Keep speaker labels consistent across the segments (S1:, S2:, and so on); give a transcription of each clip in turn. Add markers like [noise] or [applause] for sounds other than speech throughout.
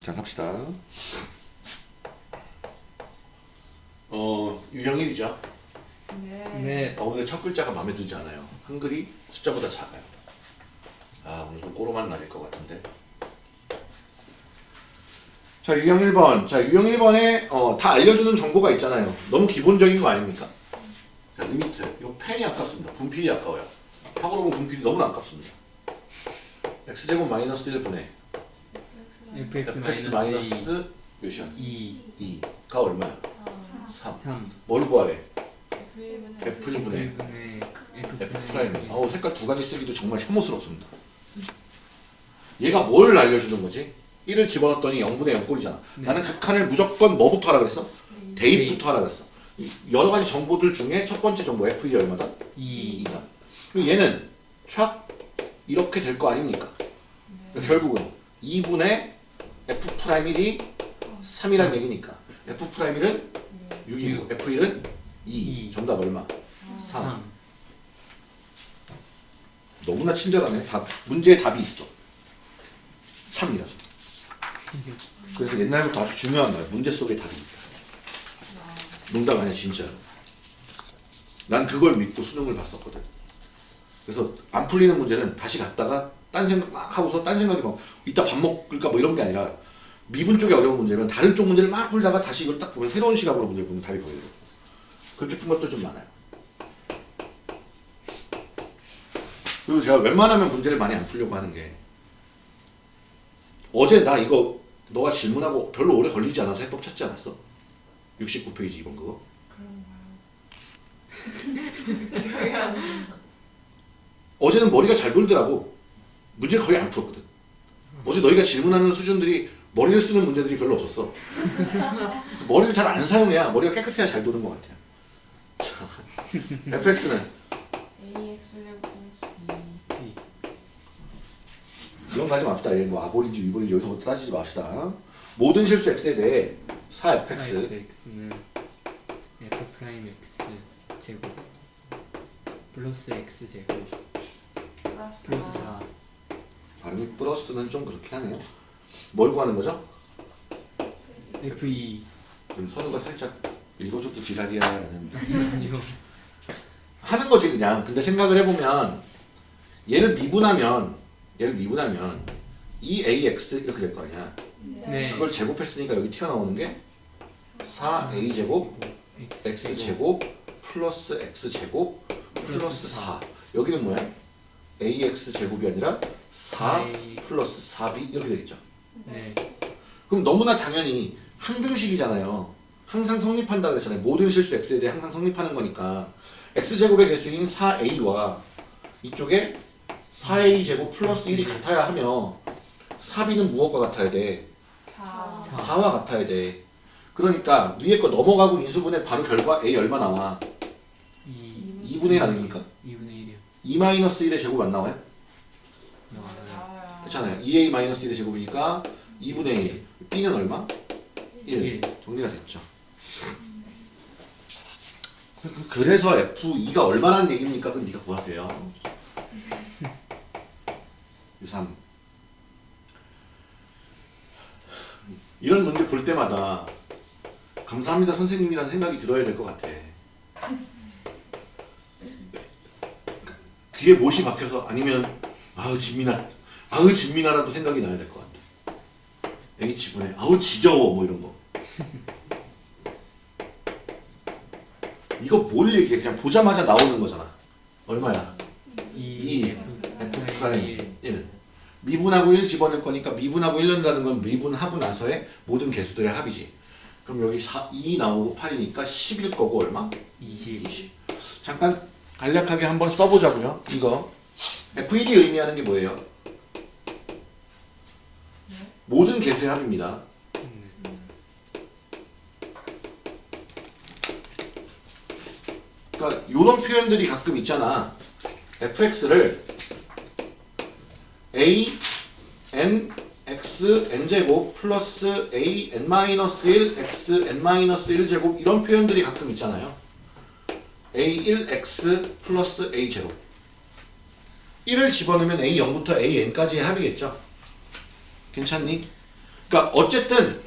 S1: 자 갑시다. 어 유형 1이죠.
S2: 네.
S1: 어, 오늘 첫 글자가 마음에 들지 않아요. 한글이 숫자보다 작아요. 아 오늘 좀 꼬로만 날일 것 같은데. 자 유형 1번. 자 유형 1번에 어, 다 알려주는 정보가 있잖아요. 너무 기본적인 거 아닙니까? 분필이 아까워요. 학으로 보면 분필이 너무나 아깝습니다. x제곱 마이너스 1분의
S2: fx
S1: fx
S2: 마이너스
S1: 마이너스 몇이야?
S2: 2,
S1: 2 가 얼마야? 3.
S2: 3.
S1: 뭘 구하래?
S3: F1분의
S1: F 1분의
S2: F분의 F
S1: 프라임. 아우 색깔 두 가지 쓰기도 정말 혐오스럽습니다. 얘가 뭘 알려주는 거지? 1을 집어넣었더니 0분의 0꼴이잖아.
S2: 네.
S1: 나는 극한을 무조건 뭐부터 하라 그랬어? 대입부터 하라 그랬어. 여러 가지 정보들 중에 첫 번째 정보 F1이 얼마다?
S2: 2.
S1: 2다. 그리고 얘는 촥 이렇게 될 거 아닙니까? 그러니까 결국은 2분의 F 프라임 1이 3이란 얘기니까 F 프라임 1은 6이고 F1은 2.
S2: 이.
S1: 정답 얼마? 3.
S2: 3.
S1: 너무나 친절하네. 답, 문제에 답이 있어. 3이라. 그래서 옛날부터 아주 중요한 거야. 문제 속에 답이 있다. 농담 아니야, 진짜로. 난 그걸 믿고 수능을 봤었거든. 그래서 안 풀리는 문제는 다시 갔다가 딴 생각 막 하고서 딴 생각이 막 이따 밥 먹을까 뭐 이런 게 아니라 미분 쪽이 어려운 문제면 다른 쪽 문제를 막 풀다가 다시 이걸 딱 보면 새로운 시각으로 문제를 보면 답이 보여요. 그렇게 푼 것도 좀 많아요. 그리고 제가 웬만하면 문제를 많이 안 풀려고 하는 게 어제 나 이거 너가 질문하고 별로 오래 걸리지 않아서 해법 찾지 않았어? 69페이지 이번 그거. [laughs] 어제는 머리가 잘 돌더라고. 문제 거의 안 풀었거든. 어제 너희가 질문하는 수준들이 머리를 쓰는 문제들이 별로 없었어. 머리를 잘 안 사용해야 머리가 깨끗해야 잘 도는 것 같아요. 자, fx는?
S3: AX 제곱
S1: 이런 거 하지 맙시다. 얘뭐 아볼인지 위볼인지 여기서부터 따지지 맙시다. 모든 실수 x에 대해 4fx
S2: fx는 f 프라임 x 제곱 플러스 x 제곱
S3: 플러스
S2: 플러스 4.
S1: 발음이 플러스는 좀 그렇게 하네요 뭘 구하는 거죠?
S2: f2
S1: 지금 선우가 살짝 읽어줘도 지랄이야 라는. [laughs] 하는 거지 그냥 근데 생각을 해보면 얘를 미분하면 얘를 미분하면 2ax 이렇게 될 거 아니야
S2: 네.
S1: 그걸 제곱했으니까 여기 튀어나오는 게 4a 제곱 x 제곱 플러스 x 제곱 플러스 4 여기는 뭐야? Ax 제곱이 아니라 4
S2: 네.
S1: 플러스 4b 이렇게 되겠죠
S2: 네.
S1: 그럼 너무나 당연히 항등식이잖아요. 항상 성립한다 그랬잖아요. 모든 실수 x에 대해 항상 성립하는 거니까 x제곱의 개수인 4a와 이쪽에 4a 제곱 플러스 1이 같아야 하며 4b는 무엇과 같아야 돼?
S3: 4
S1: 4와 같아야 돼. 그러니까 위에 거 넘어가고 인수분해 바로 결과 a 얼마 나와?
S2: 2
S1: 2분의 1 아닙니까?
S2: 2분의 1이요.
S1: 2 마이너스 1의 제곱 안 나와요? 그렇잖아요. 2a 마이너스 1의 제곱이니까 2분의 1. b는 얼마? 1.
S2: 일.
S1: 정리가 됐죠. 그- 그래서 F2가 얼마라는 얘기입니까? 그럼 네가 구하세요. 유3 이런 문제 볼 때마다 감사합니다 선생님이라는 생각이 들어야 될 것 같아. 귀에 못이 박혀서 아니면 아우 진미나 아우 진미나라도 생각이 나야 될 것 같아. H분의 아우 지겨워 뭐 이런 거. 이거 뭘 얘기해 그냥 보자마자 나오는 거잖아. 얼마야? 2 F 프라임 1 미분하고 1 집어넣을 거니까 미분하고 1 넣는다는 건 미분하고 나서의 모든 계수들의 합이지. 그럼 여기 4, 2 나오고 8이니까 10일 거고 얼마?
S2: 20.
S1: 20. 잠깐 간략하게 한번 써보자고요. 이거 F1이 의미하는 게 뭐예요? 모든 계수의 합입니다. 그러니까 이런 표현들이 가끔 있잖아. fx를 a n x n 제곱 플러스 a n 마이너스 1 x n 마이너스 1 제곱 이런 표현들이 가끔 있잖아요. A1X 플러스 A0 1을 집어넣으면 A0부터 AN까지의 합이겠죠 괜찮니? 그러니까 어쨌든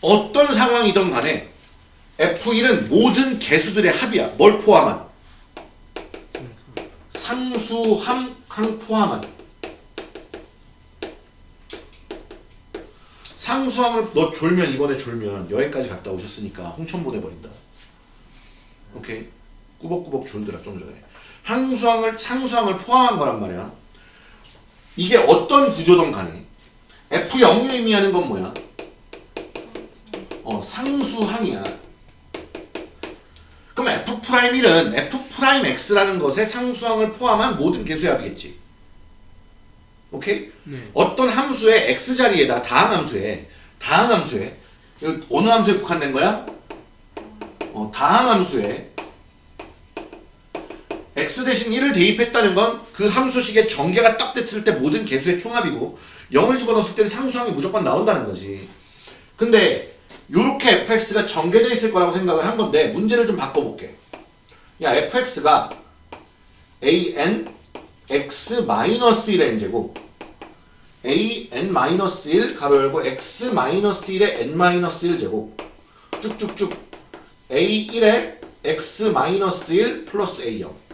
S1: 어떤 상황이든 간에 F1은 모든 개수들의 합이야 뭘 포함한? 상수함 항 포함한 상수함을 너 졸면 이번에 졸면 여행까지 갔다 오셨으니까 홍천 보내버린다. 오케이 꾸벅꾸벅 졸더라 좀 전에 항수항을 상수항을 포함한 거란 말이야. 이게 어떤 구조든 간에 F0이 의미하는 건 뭐야? 어 상수항이야. 그럼 F'1은 F'X라는 것에 상수항을 포함한 모든 개수의 합이겠지. 오케이?
S2: 네.
S1: 어떤 함수의 x 자리에다 다항 함수에 다항 함수에 어느 함수에 국한된 거야? 어, 다항 함수에 x 대신 1을 대입했다는 건 그 함수식의 전개가 딱 됐을 때 모든 개수의 총합이고 0을 집어넣었을 때는 상수항이 무조건 나온다는 거지. 근데 요렇게 fx가 전개되어 있을 거라고 생각을 한 건데 문제를 좀 바꿔볼게. 야 fx가 an x-1의 n제곱 an-1 가로 열고 x-1의 n-1 제곱 쭉쭉쭉 a1에 x-1 플러스 a0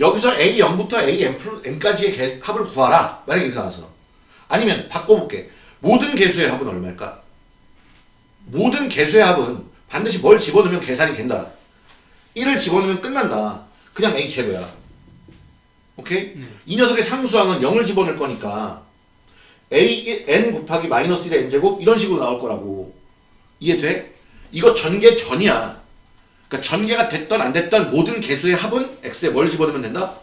S1: 여기서 a0부터 an-n까지의 개- 합을 구하라 만약에 이렇게 나왔어 아니면 바꿔볼게 모든 개수의 합은 얼마일까? 모든 개수의 합은 반드시 뭘 집어넣으면 계산이 된다 1을 집어넣으면 끝난다 그냥 a 제로야 오케이?
S2: 네.
S1: 이 녀석의 상수항은 0을 집어넣을 거니까 a n 곱하기 마이너스 1의 n제곱 이런 식으로 나올 거라고 이해돼? 이거 전개 전이야 그러니까 전개가 됐던 안 됐던 모든 개수의 합은 x에 뭘 집어넣으면 된다?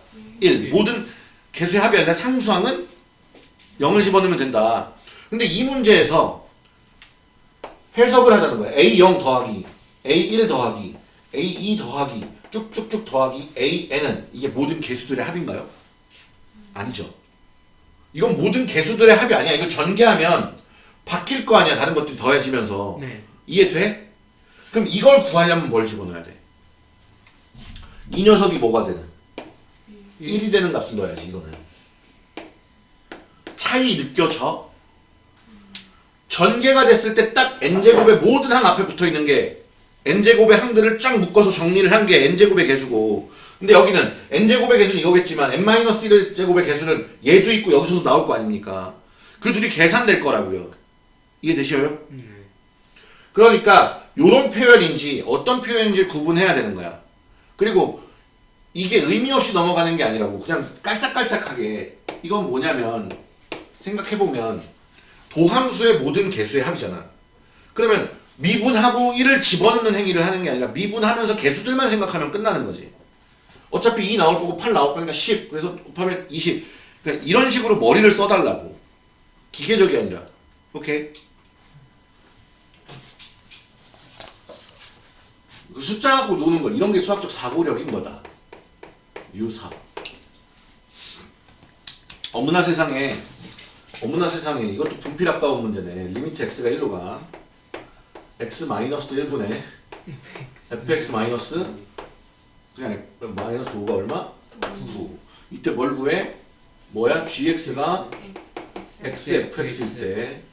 S1: 1 모든 개수의 합이 아니라 상수항은 0을 집어넣으면 된다 근데 이 문제에서 해석을 하자는 거야 a0 더하기 a1 더하기 a2 더하기 쭉쭉쭉 더하기 an은 이게 모든 개수들의 합인가요? 아니죠 이건 모든 개수들의 합이 아니야. 이거 전개하면 바뀔 거 아니야. 다른 것들이 더해지면서.
S2: 네.
S1: 이해돼? 그럼 이걸 구하려면 뭘 집어넣어야 돼? 이 녀석이 뭐가 되는? 1이 되는 값을 넣어야지 이거는. 차이 느껴져? 전개가 됐을 때 딱 n제곱의 모든 항 앞에 붙어있는 게 n제곱의 항들을 쫙 묶어서 정리를 한 게 n제곱의 개수고 근데 여기는 n제곱의 개수는 이거겠지만 n-1제곱의 개수는 얘도 있고 여기서도 나올 거 아닙니까? 그 둘이 계산될 거라고요. 이해되시어요?
S2: 네.
S1: 그러니까 요런 표현인지 어떤 표현인지 구분해야 되는 거야. 그리고 이게 의미 없이 넘어가는 게 아니라고. 그냥 깔짝깔짝하게. 이건 뭐냐면 생각해보면 도함수의 모든 개수의 합이잖아. 그러면 미분하고 1을 집어넣는 행위를 하는 게 아니라 미분하면서 개수들만 생각하면 끝나는 거지. 어차피 2 나올 거고 8 나올 거니까 10 그래서 곱하면 20 그러니까 이런 식으로 머리를 써달라고. 기계적이 아니라. 오케이 숫자하고 노는 거 이런 게 수학적 사고력인 거다. 유사. 어머나 세상에 어머나 세상에 이것도 분필 아까운 문제네. limit x가 1로 가. x 마이너스 1분의 fx 그냥 마이너스 5가 얼마? 9 이때 뭘 구해? 뭐야? gx가 xfx일 때.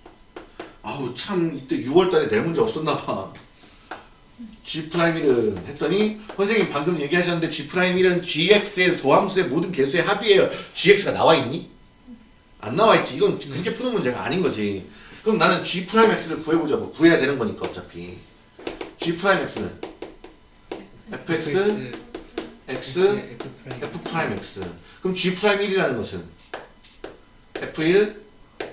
S1: 아우 참 이때 6월달에 낼 문제 없었나봐 G'1은 했더니 선생님 방금 얘기하셨는데 G'1은 GX의 도함수의 모든 개수의 합이에요. GX가 나와있니? 안 나와있지. 이건 그렇게 푸는 문제가 아닌 거지. 그럼 나는 G'X를 구해보자고. 구해야 되는 거니까 어차피. G'X는 fx x f'x 그럼 G'1이라는 것은 f1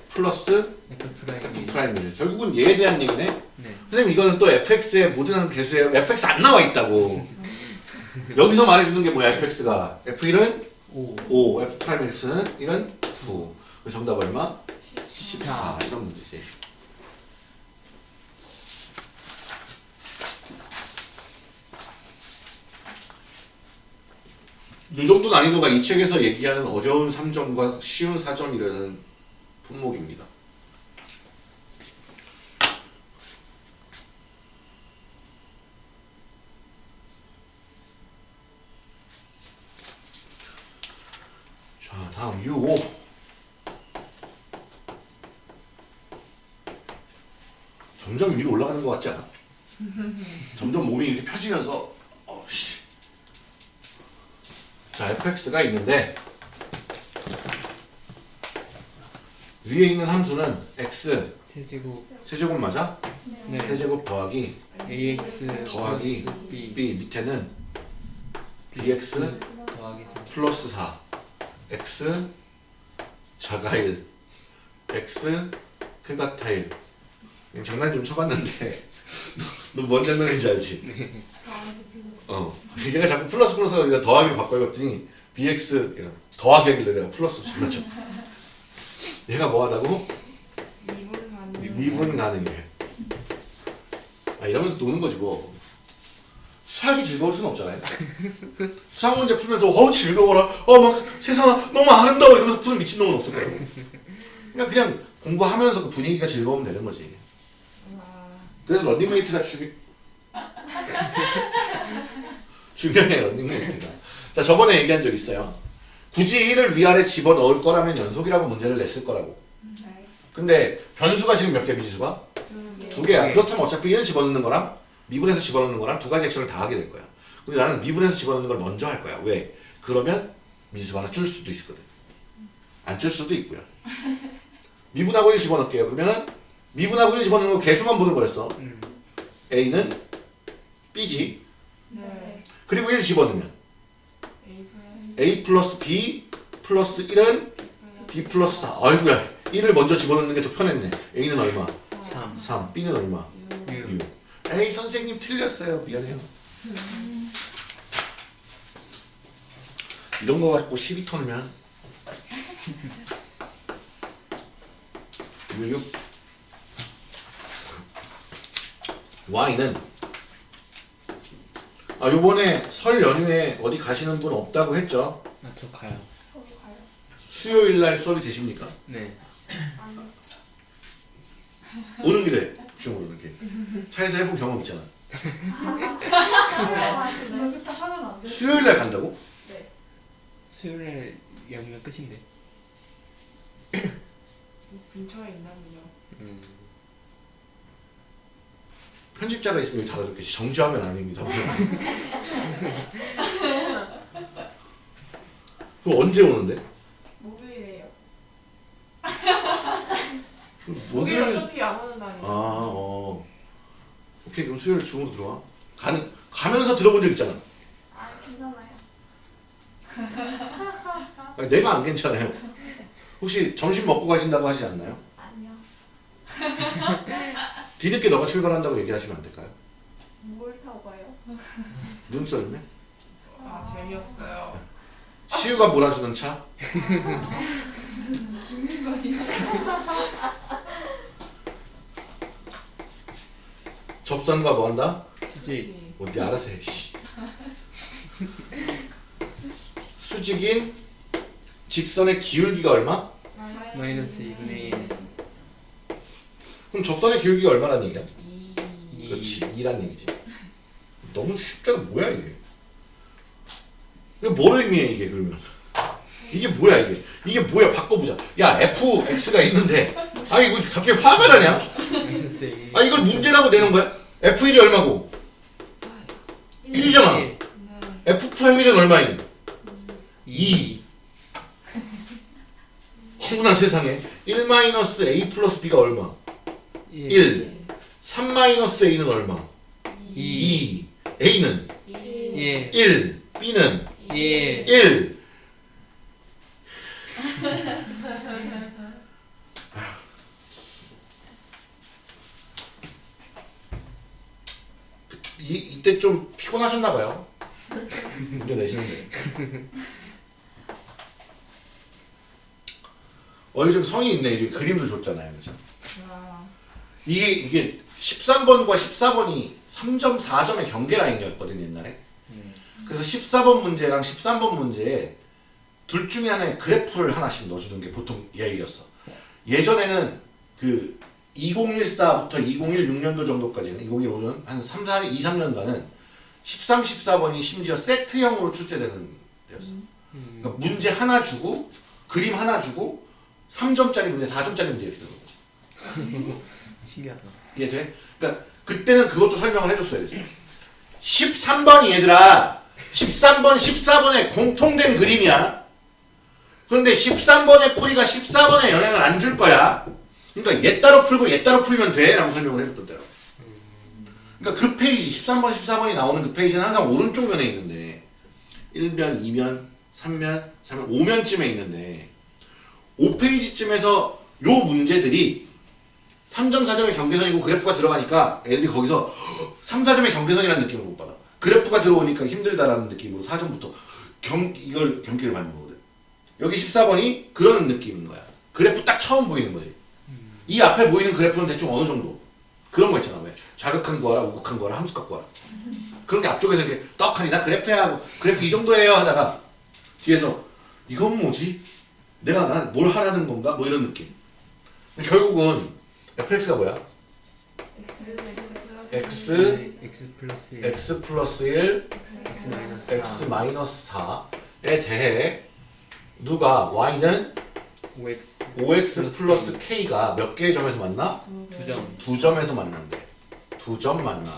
S1: 플러스 f'1 결국은 얘에 대한 얘기네.
S2: 네.
S1: 선생님 이거는 또 fx의 모든 개수에 fx 안 나와 있다고. [laughs] 여기서 말해주는 게 뭐야 fx가? F1은
S2: 5.
S1: 5 f'x는 1은 9 그래서 정답 얼마? 14 이런 문제지. 이 정도 난이도가 이 책에서 얘기하는 어려운 3점과 쉬운 4점이라는 품목입니다. 다음 U5 점점 위로 올라가는 것 같지 않아? 점점 몸이 이렇게 펴지면서 어 씨. 자 fx가 있는데 위에 있는 함수는 x.
S2: 세제곱.
S1: 세제곱 맞아?
S2: 네.
S1: 세제곱 더하기
S2: ax
S1: 더하기
S2: b.
S1: B. 밑에는 bx
S2: 더하기 3
S1: 플러스 4 x 자가 1 x 크가타 1 그냥 장난 좀 쳐봤는데. [laughs] 너 뭔 장난인지 알지? 어. 얘가 자꾸 플러스 플러스가 내가 더하기로 바꿔봤더니 bx 얘가 더하기 하길래 내가 플러스 장난쳐. 얘가 뭐 하다고?
S3: 미분 가능.
S1: 미분 가능해. 아 이러면서 노는 거지 뭐. 수학이 즐거울 수는 없잖아요. 수학 문제 풀면서 어우 즐거워라. 어머 세상아 너무 아름다워 이러면서 푸는 미친놈은 없을 거예요. 그러니까 그냥 공부하면서 그 분위기가 즐거우면 되는 거지.
S3: 와.
S1: 그래서 런닝메이트가 중요 [laughs] 중요해 런닝메이트가 자 저번에 얘기한 적 있어요 굳이 1을 위아래 집어넣을 거라면 연속이라고 문제를 냈을 거라고
S3: 네.
S1: 근데 변수가 지금 몇 개 미지수가?
S3: 두 개.
S1: 두 개야 그렇다면 어차피 1 집어넣는 거랑 미분해서 집어넣는 거랑 두 가지 액션을 다 하게 될 거야 근데 나는 미분해서 집어넣는 걸 먼저 할 거야 왜? 그러면 미지수가 하나 줄 수도 있거든 안 줄 수도 있고요 [laughs] 미분하고 1 집어넣을게요 그러면은 미분하고 1 집어넣는 거 개수만 보는 거였어.
S2: 음.
S1: A는 B지.
S3: 네.
S1: 그리고 1 집어넣으면
S3: A 플러스
S1: A 플러스 B 플러스 1은 B 플러스 4 아이고야. 1을 먼저 집어넣는 게 더 편했네. A는 얼마?
S2: 3
S1: 3 B는 얼마?
S2: 6
S1: 6 에이 선생님 틀렸어요. 미안해요. 이런 거 갖고 시비 터면 6 Y는 아 요번에 설 연휴에 어디 가시는 분 없다고 했죠?
S2: 아저 가요
S3: 저도 가요.
S1: 수요일 날 수업이 되십니까?
S2: 네.
S1: 오는 길에 중으로 이렇게 차에서 해본 경험 있잖아
S3: 여기부터 하면 안 돼.
S1: 수요일 날 간다고?
S3: 네.
S2: 수요일에 연휴가 끝인데
S3: 근처에 있나요?
S2: 음.
S1: 편집자가 있으면 여기 달아줬겠지 정지하면 아닙니다 [laughs] 그럼 언제 오는데?
S3: 목요일이에요.
S1: 목요일
S3: 어차피 안 오는
S1: 아,
S3: 날이에요.
S1: 어. 오케이, 그럼 수요일 중으로 들어와. 가는, 가면서 들어본 적 있잖아.
S3: 아 괜찮아요.
S1: 아니, 내가 안 괜찮아요. 혹시 점심 먹고 가신다고 하지 않나요?
S3: 아니요. [laughs]
S1: 뒤늦게 너가 출발한다고 얘기하시면 안 될까요?
S3: 뭘 타고 가요? [laughs]
S1: 눈썰매?
S3: 아 재미없어요.
S1: 시우가 몰아주는 차?
S3: 죽는 [laughs] 거예요.
S1: 접선과 뭐 한다?
S2: 수직
S1: 뭐, 네 알아서 해, 씨. 수직인 직선의 기울기가 얼마?
S2: 마이너스 2분의 1
S1: 그럼 접선의 기울기가 얼마라는 얘기야?
S3: 2.
S1: 그렇지 2란 얘기지. 너무 쉽잖아. 뭐야 이게? 이게 뭐를 의미해 이게 그러면? 이게 뭐야 이게? 이게 뭐야? 바꿔보자. 야 fx가 있는데. 아 이거 갑자기 화가 나냐?
S2: 마이너스
S1: 1아 이걸 문제라고 내는 거야? F1이 얼마고? 1이잖아.
S3: 네.
S1: f 프라임 1은 얼마인 2 어머나 세상에. 1 마이너스 a 플러스 b가 얼마
S2: 1
S1: 1 3 마이너스 a는 얼마?
S2: 2
S1: 2 a는?
S2: 1
S1: 1 b는?
S2: 1
S1: 1 [laughs] 이, 이때 좀 피곤하셨나 봐요. 문제 내시는데. 어, 이 좀 성이 있네. 이제 그림도 줬잖아요. 그죠?
S3: 와.
S1: 이게, 이게 13번과 14번이 3.4점의 경계 라인이었거든요, 옛날에. 그래서 14번 문제랑 13번 문제에 둘 중에 하나에 그래프를 하나씩 넣어주는 게 보통 예의였어. 예전에는 그 2014부터 2016년도 정도까지는 2015년 한 3, 4, 2, 3년간은 13, 14번이 심지어 세트형으로 출제되는 때였어. 그러니까 문제 하나 주고 그림 하나 주고 3점짜리 문제, 4점짜리 문제 이렇게 되는 거지. [laughs]
S2: 신기하다.
S1: 이해돼? 그러니까 그때는 그것도 설명을 해줬어야 됐어. 13번이 얘들아 13번, 14번의 공통된 그림이야. 그런데 13번의 풀이가 14번에 영향을 안 줄 거야. 그러니까 얘 따로 풀고 얘 따로 풀면 돼 라고 설명을 해줬던 때라. 그러니까 그 페이지 13번, 14번이 나오는 그 페이지는 항상 오른쪽 면에 있는데 1면, 2면, 3면, 3면, 5면쯤에 있는데 5페이지쯤에서 요 문제들이 3점, 4점의 경계선이고 그래프가 들어가니까 애들이 거기서 3, 4점의 경계선이라는 느낌을 못 받아. 그래프가 들어오니까 힘들다라는 느낌으로 4점부터 경, 이걸 경기를 받는 거거든. 여기 14번이 그런 느낌인 거야. 그래프 딱 처음 보이는 거지. 이 앞에 보이는 그래프는 대충 어느 정도. 그런 거 있잖아. 왜? 자극한 거라, 우극한 거라, 함수값 거라. 그런 게 앞쪽에서 이렇게 떡하니 나 그래프야 하고 그래프 이 정도예요 하다가 뒤에서 이건 뭐지? 내가 난 뭘 하라는 건가? 뭐 이런 느낌. 결국은 fx가 뭐야?
S3: X X
S1: x
S2: x 플러스
S1: x 플러스 1
S2: x 마이너스
S1: x 마이너스 4에 대해 누가 y는
S2: 5x
S1: 5x 플러스 k가 몇 개의 점에서 만나?
S2: 두 점.
S1: 두 점에서 만난대. 두 점 만나.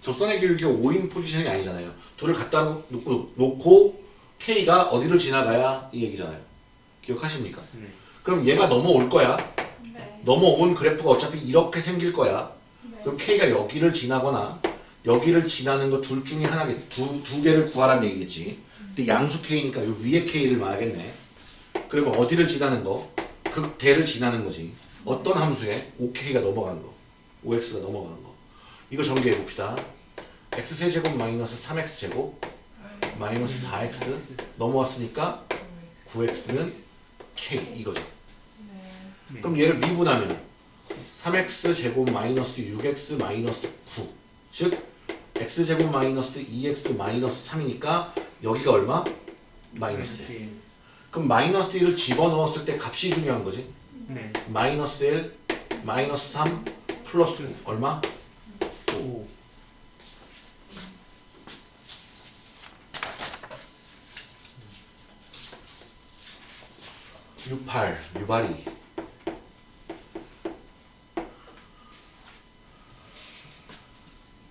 S1: 접선의 기울기가 5인 포지션이 아니잖아요. 둘을 갖다 놓고, 놓고 k가 어디를 지나가야 이 얘기잖아요. 기억하십니까?
S2: 네.
S1: 그럼 얘가 넘어올 거야.
S3: 네.
S1: 넘어온 그래프가 어차피 이렇게 생길 거야. 그럼 K가 여기를 지나거나 여기를 지나는 거 둘 중에 하나겠 두, 두 개를 구하라는 얘기겠지. 근데 양수 K니까 요 위에 K를 말하겠네. 그리고 어디를 지나는 거? 극대를 지나는 거지. 어떤 함수에 5K가 넘어가는 거. 5X가 넘어가는 거. 이거 전개해 봅시다. X세제곱 마이너스 3X제곱 마이너스 4X 넘어왔으니까 9X는 K 이거죠.
S3: 네.
S1: 그럼 얘를 미분하면 3x 제곱 마이너스 6x 마이너스 9. 즉 x제곱 마이너스 2x 마이너스 3이니까 여기가 얼마? 마이너스 1. 그럼 마이너스 1을 집어넣었을 때 값이 중요한 거지.
S2: 네.
S1: 마이너스 1, 마이너스 3, 플러스 9. 얼마? U8, 유발이.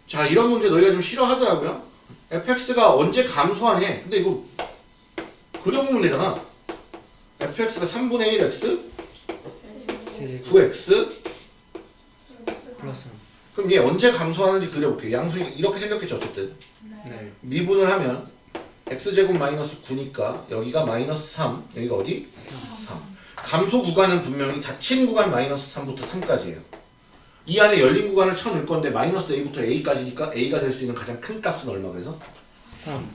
S1: 자, 이런 문제 너희가 좀 싫어하더라고요. fx가 언제 감소하네. 근데 이거 그려보면 되잖아. fx가 3분의 1x,
S2: 세제곱
S1: 9x.
S2: 플러스
S1: 그럼 얘 언제 감소하는지 그려볼게요. 양수니까 이렇게 생겼겠죠, 어쨌든.
S2: 네.
S1: 미분을 하면 x제곱 마이너스 9니까 여기가 마이너스 3, 여기가 어디? 3. 감소 구간은 분명히 닫힌 구간 마이너스 3부터 3까지예요. 이 안에 열린 구간을 쳐넣을 건데 마이너스 a부터 a까지니까 a가 될 수 있는 가장 큰 값은 얼마 그래서?
S2: 3.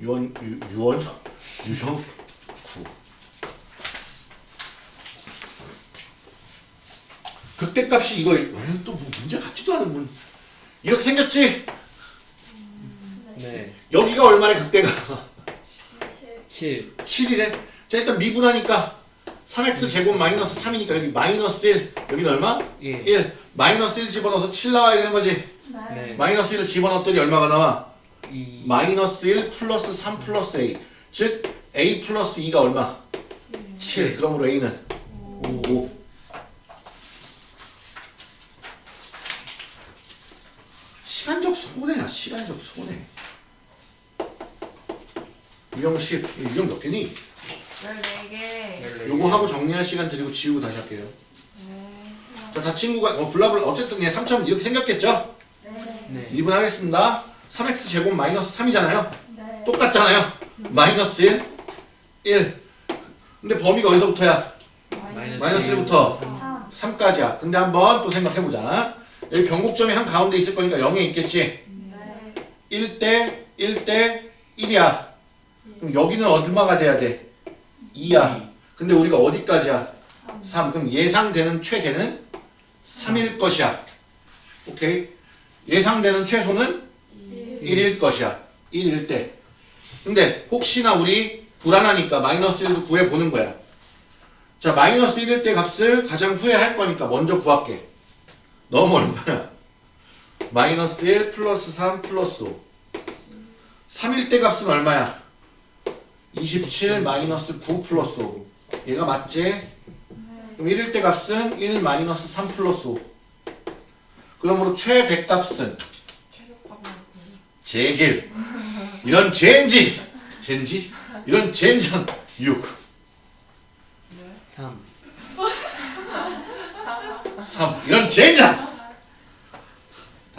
S1: 유원, 유, 유원, 유형 9. 극대값이 이거 또 뭐 문제 같지도 않은 문 이렇게 생겼지?
S2: 네.
S1: 여기가 얼마나 극대가?
S2: 7
S1: 7이래? 자 일단 미분하니까 3x 제곱 마이너스 3이니까 여기 마이너스 1 여기는 얼마?
S2: 예.
S1: 1 마이너스 1 집어넣어서 7 나와야 되는 거지?
S2: 네.
S1: 마이너스 1을 집어넣었더니 얼마가 나와?
S2: 2.
S1: 마이너스 1 플러스 3 플러스 A 즉 A 플러스 2가 얼마? 7, 7. 그러므로 A는 5. 5. 시간적 손해. 유형 10 유형 몇 개니?
S3: 14개.
S1: 요거 하고 정리할 시간 드리고 지우고 다시 할게요. 자, 다 친구가 어, 블라블라 어쨌든 얘 3점 이렇게 생겼겠죠?
S2: 네.
S1: 2분 하겠습니다. 3x 제곱 마이너스 3이잖아요. 똑같잖아요. 마이너스 1 1 근데 범위가 어디서부터야? 마이너스 1부터 3 까지야. 근데 한번 또 생각해보자. 여기 변곡점이 한 가운데 있을 거니까 0에 있겠지 1대 1대 1이야. 그럼 여기는 얼마가 돼야 돼? 2야. 근데 우리가 어디까지야? 3 그럼 예상되는 최대는 3일 것이야. 오케이? 예상되는 최소는 1일 것이야. 1일 때 근데 혹시나 우리 불안하니까 마이너스 1도 구해보는 거야. 자 마이너스 1일 때 값을 가장 후에 할 거니까 먼저 구할게. 너무 얼마야? 마이너스 1 플러스 3 플러스 5 3일 때 값은 얼마야? 27 마이너스 9 플러스 5 얘가 맞지? 그럼 1일 때 값은 1 마이너스 3 플러스 5 그러므로 최대값은. 제길 이런 젠지. 젠지? 이런 젠장 6
S3: 네.
S2: 3
S1: 3 이런 젠장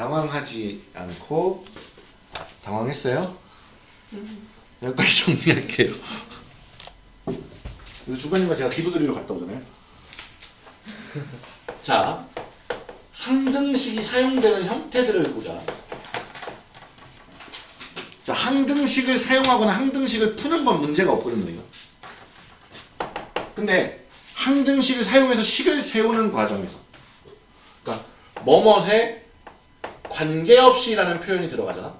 S1: 당황하지 않고 당황했어요? 여기까지 정리할게요 그래서 중간중간 제가 기도드리러 갔다 오잖아요 [laughs] 자 항등식이 사용되는 형태들을 보자 자 항등식을 사용하거나 항등식을 푸는 건 문제가 없거든요 이거. 근데 항등식을 사용해서 식을 세우는 과정에서 그러니까 뭐뭇에 관계없이라는 표현이 들어가잖아.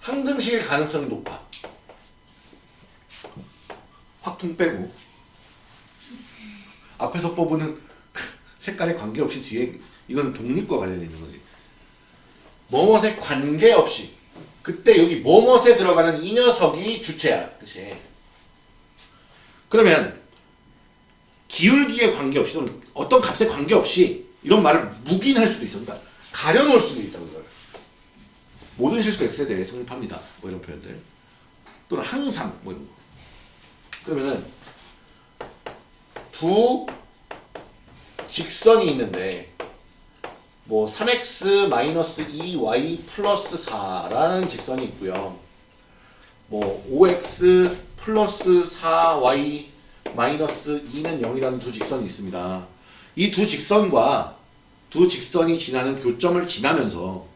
S1: 항등식일 가능성이 높아. 확퉁 빼고 앞에서 뽑은 색깔에 관계없이 뒤에 이거는 독립과 관련이 있는 거지. 뭐뭇에 관계없이 그때 여기 뭐뭇에 들어가는 이 녀석이 주체야. 그치? 그러면 기울기에 관계없이 또는 어떤 값에 관계없이 이런 말을 묵인할 수도 있어. 그러니까 가려놓을 수도 있다고 이걸. 모든 실수 x에 대해 성립합니다. 뭐 이런 표현들. 또는 항상 뭐 이런 거. 그러면은 두 직선이 있는데 뭐 3x 2y 플러스 4라는 직선이 있고요. 뭐 5x 플러스 4y 마이너스 2는 0이라는 두 직선이 있습니다. 이 두 직선과 두 직선이 지나는 교점을 지나면서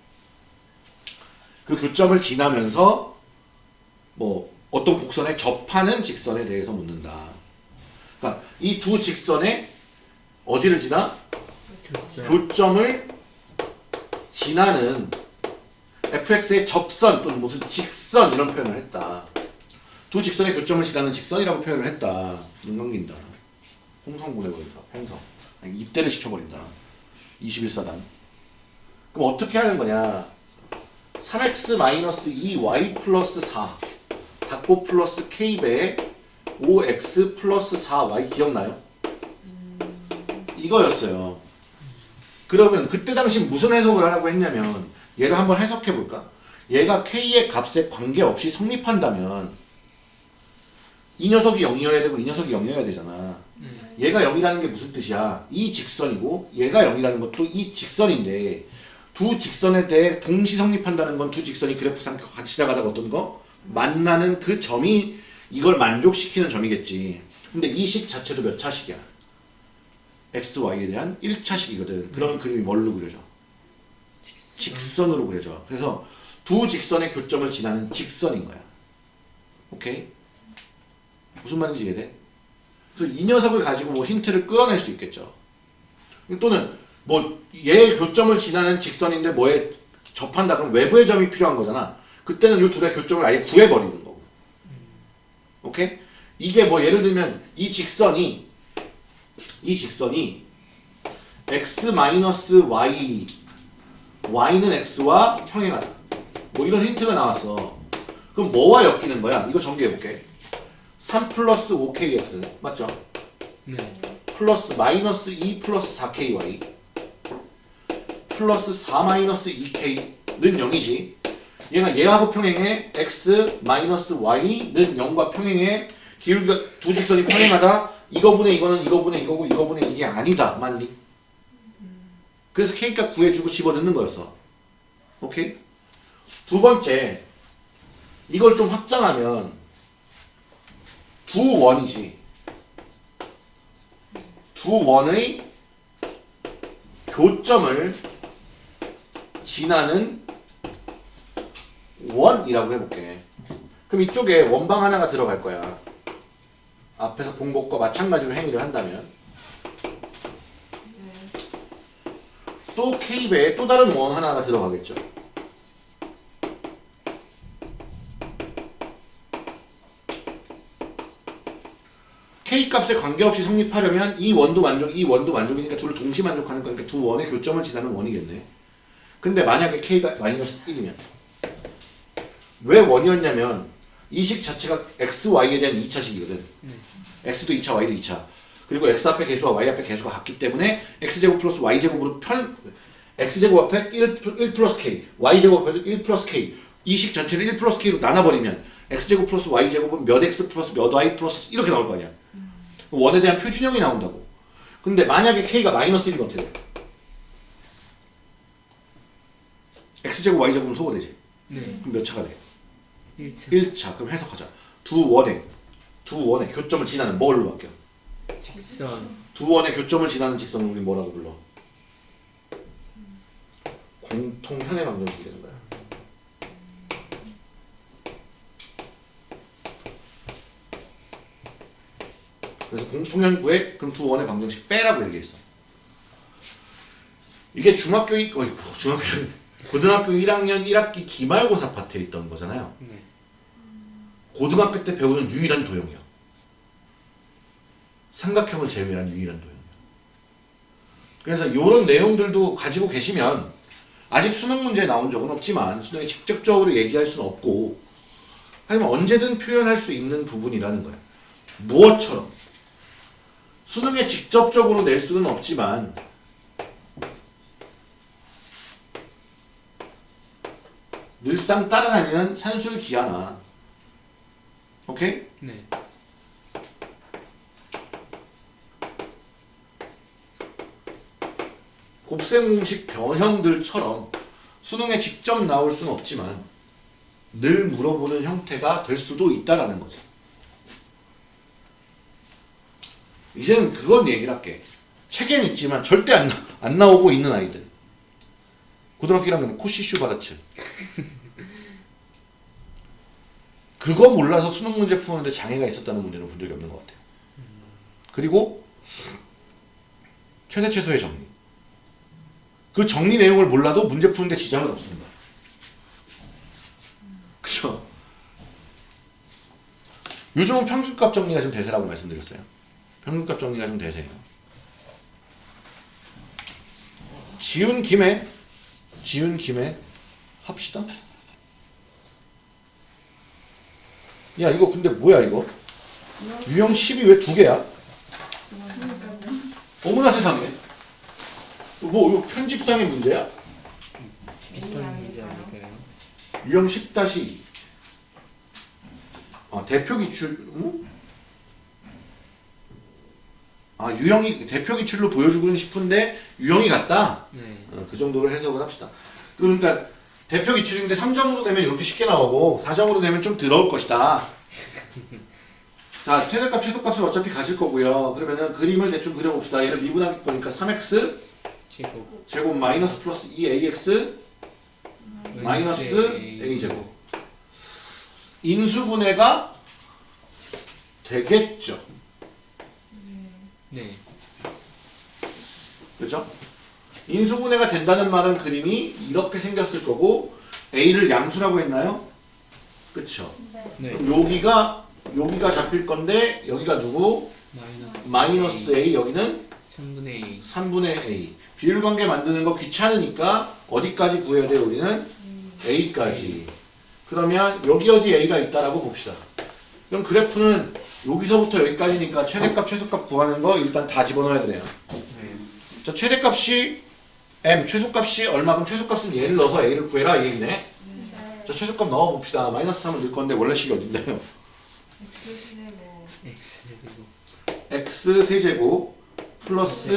S1: 그 교점을 지나면서 뭐 어떤 곡선에 접하는 직선에 대해서 묻는다. 그러니까 이 두 직선에 어디를 지나?
S2: 교점
S1: 교점 을 지나는 fx의 접선 또는 무슨 직선 이런 표현을 했다. 두 직선의 교점을 지나는 직선이라고 표현을 했다. 눈 감긴다. 홍성 보내버린다. 홍성. 입대를 시켜버린다. 21사단. 그럼 어떻게 하는 거냐. 3x-2y 플러스 4 닫고 플러스 k배 5x 플러스 4y 기억나요? 이거였어요. 그러면 그때 당시 무슨 해석을 하라고 했냐면 얘를 한번 해석해 볼까? 얘가 k의 값에 관계없이 성립한다면 이 녀석이 0이어야 되고 이 녀석이 0이어야 되잖아. 얘가 0이라는 게 무슨 뜻이야? 이 직선이고 얘가 0이라는 것도 이 직선인데 두 직선에 대해 동시 성립한다는 건 두 직선이 그래프상 같이 나가다가 어떤 거? 만나는 그 점이 이걸 만족시키는 점이겠지. 근데 이 식 자체도 몇 차식이야? x, y에 대한 1차식이거든. 그러면 그림이 뭘로 그려져? 직선 으로 그려져. 그래서 두 직선의 교점을 지나는 직선인 거야. 오케이? 무슨 말인지 이해돼? 그래서 이 녀석을 가지고 뭐 힌트를 끌어낼 수 있겠죠. 또는 뭐 얘의 교점을 지나는 직선인데 뭐에 접한다 그럼 외부의 점이 필요한 거잖아. 그때는 이 둘의 교점을 아예 구해버리는 거고. 오케이? 이게 뭐 예를 들면 이 직선이 이 직선이 x-y y는 x와 평행하다. 뭐 이런 힌트가 나왔어. 그럼 뭐와 엮이는 거야? 이거 정리해볼게. 3 플러스 5kx 맞죠?
S2: 네.
S1: 플러스 마이너스 2 플러스 4ky 플러스 4 마이너스 2k는 0이지. 얘가 얘하고 평행해 x 마이너스 y는 0과 평행해 기울기가 두 직선이 평행하다. 이거분의 이거는 이거분의 이거고 이거분의 이게 아니다. 맞니? 그래서 k값 구해주고 집어넣는 거였어 오케이? 두 번째 이걸 좀 확장하면 두 원이지 두 원의 교점을 지나는 원이라고 해볼게. 그럼 이쪽에 원방 하나가 들어갈 거야. 앞에서 본 것과 마찬가지로 행위를 한다면 또 K배에 또 다른 원 하나가 들어가겠죠. K 값에 관계없이 성립하려면 이 원도 만족, 이 원도 만족이니까 둘을 동시 만족하는 거니까 두 원의 교점을 지나는 원이겠네. 근데 만약에 k가 마이너스 1이면 왜 원이었냐면 이 식 자체가 x, y에 대한 2차식이거든. x도 2차, y도 2차. 그리고 x 앞에 계수와 y 앞에 계수가 같기 때문에 x제곱 플러스 y제곱으로 편 x제곱 앞에 1, 1 플러스 k, y제곱 앞에 1 플러스 k 이 식 전체를 1 플러스 k로 나눠버리면 x제곱 플러스 y제곱은 몇 x 플러스 몇 y 플러스 이렇게 나올 거 아니야. 원에 대한 표준형이 나온다고. 근데 만약에 k가 마이너스 1이면 어떻게 돼? x제곱 y제곱은 소거되지.
S2: 네.
S1: 그럼 몇 차가 돼?
S2: 1차.
S1: 1차. 그럼 해석하자. 두 원의 두 원의 교점을 지나는 뭘로 바뀌어?
S2: 직선.
S1: 두 원의 교점을 지나는 직선을 우리 뭐라고 불러? 공통현의 방정식이 되는 거야. 그래서 공통현 구에 그럼 두 원의 방정식 빼라고 얘기했어. 이게 중학교 이 어이 중학교 고등학교 1학년 1학기 기말고사 파트에 있던 거잖아요.
S2: 네.
S1: 고등학교 때 배우는 유일한 도형이야. 삼각형을 제외한 유일한 도형. 그래서 이런 내용들도 가지고 계시면 아직 수능 문제에 나온 적은 없지만 수능에 직접적으로 얘기할 수는 없고 하지만 언제든 표현할 수 있는 부분이라는 거야. 무엇처럼 수능에 직접적으로 낼 수는 없지만 늘상 따라다니는 산술 기하나 오케이?
S2: 네.
S1: 곱셈 공식 변형들처럼 수능에 직접 나올 수는 없지만 늘 물어보는 형태가 될 수도 있다라는 거지. 이제는 그건 얘기를 할게. 책엔 있지만 절대 안, 나- 안 나오고 있는 아이들. 고등학교 1학년 코시 슈바르츠. 그거 몰라서 수능 문제 푸는데 장애가 있었다는 문제는 본 적이 없는 것 같아요. 그리고 최대 최소의 정리. 그 정리 내용을 몰라도 문제 푸는데 지장은 없습니다. 그쵸? 요즘은 평균값 정리가 좀 대세라고 말씀드렸어요. 평균값 정리가 좀 대세예요. 지운 김에 지운 김에 합시다. 야 이거 근데 뭐야 이거? 유형 10이 왜 두 개야? 어머나 세상에. 뭐 이거 편집상의 문제야? 유형 10 다시 아 대표 기출 응? 아 유형이 대표 기출로 보여주고는 싶은데 유형이 같다.
S2: 네.
S1: 어, 그 정도로 해석을 합시다. 그러니까 대표 기출인데 3점으로 되면 이렇게 쉽게 나오고 4점으로 되면 좀 더러울 것이다. 자 최대값 최소값을 어차피 가질 거고요. 그러면은 그림을 대충 그려봅시다. 얘를 미분할 거니까 3x
S2: 제곱.
S1: 제곱 마이너스 플러스 2ax 마이너스 a 제곱 인수분해가 되겠죠.
S2: 네.
S1: 그죠? 인수분해가 된다는 말은 그림이 이렇게 생겼을 거고 a를 양수라고 했나요? 그쵸?
S2: 네.
S1: 그럼 여기가 여기가 잡힐 건데 여기가 누구?
S2: 마이너스.
S1: 마이너스 a 여기는
S2: 3분의 2.
S1: 3분의 a 비율관계 만드는 거 귀찮으니까 어디까지 구해야 돼 우리는? a까지 그러면 여기 어디 a가 있다라고 봅시다 그럼 그래프는 여기서부터 여기까지니까 최대값 최소값 구하는 거 일단 다 집어넣어야 되네요.
S2: 네.
S1: 자 최대값이 m 최소값이 얼마큼 최소값은 얘를 넣어서 a를 구해라 이 얘기네. 자 최소값 넣어봅시다. 마이너스 3을 넣을 건데 원래 식이 어딘데요?
S2: X 제곱.
S1: x 세제곱 플러스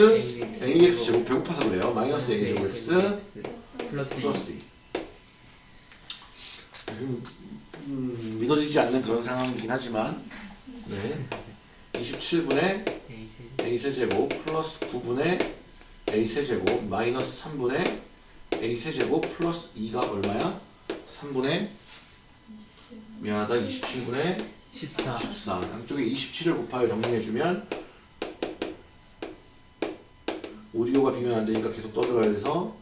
S2: 네,
S1: ax 제곱. 배고파서 그래요. 마이너스 a 제곱 x
S2: 플러스 2.
S1: 플러스 2 음, 음, 믿어지지 않는 그런 상황이긴 하지만 네 27분의
S2: A 제곱.
S1: a 세제곱 플러스 9분의 a 세제곱 마이너스 3분의 a 세제곱 플러스 2가 얼마야? 3분의 미안하다 27분의
S2: 14.
S1: 14 양쪽에 27을 곱하여 정리해주면 오디오가 비면 안 되니까 계속 떠들어야 돼서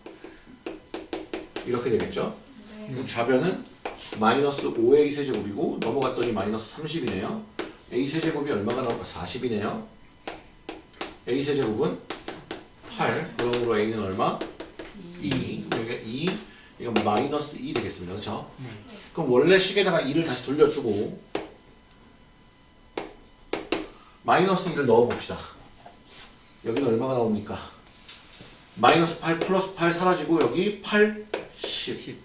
S1: 이렇게 되겠죠? 그럼 좌변은 마이너스 5a 세제곱이고 넘어갔더니 마이너스 30이네요 a 세제곱이 얼마가 나올까? 40이네요. a 세제곱은 8. 그러므로 a는 얼마? 2. 여기가 2. 이건 마이너스 2 되겠습니다. 그렇죠?
S2: 네.
S1: 그럼 원래 식에다가 2를 다시 돌려주고 마이너스 2를 넣어봅시다. 여기는 얼마가 나옵니까? 마이너스 8 플러스 8 사라지고 여기 8, 10.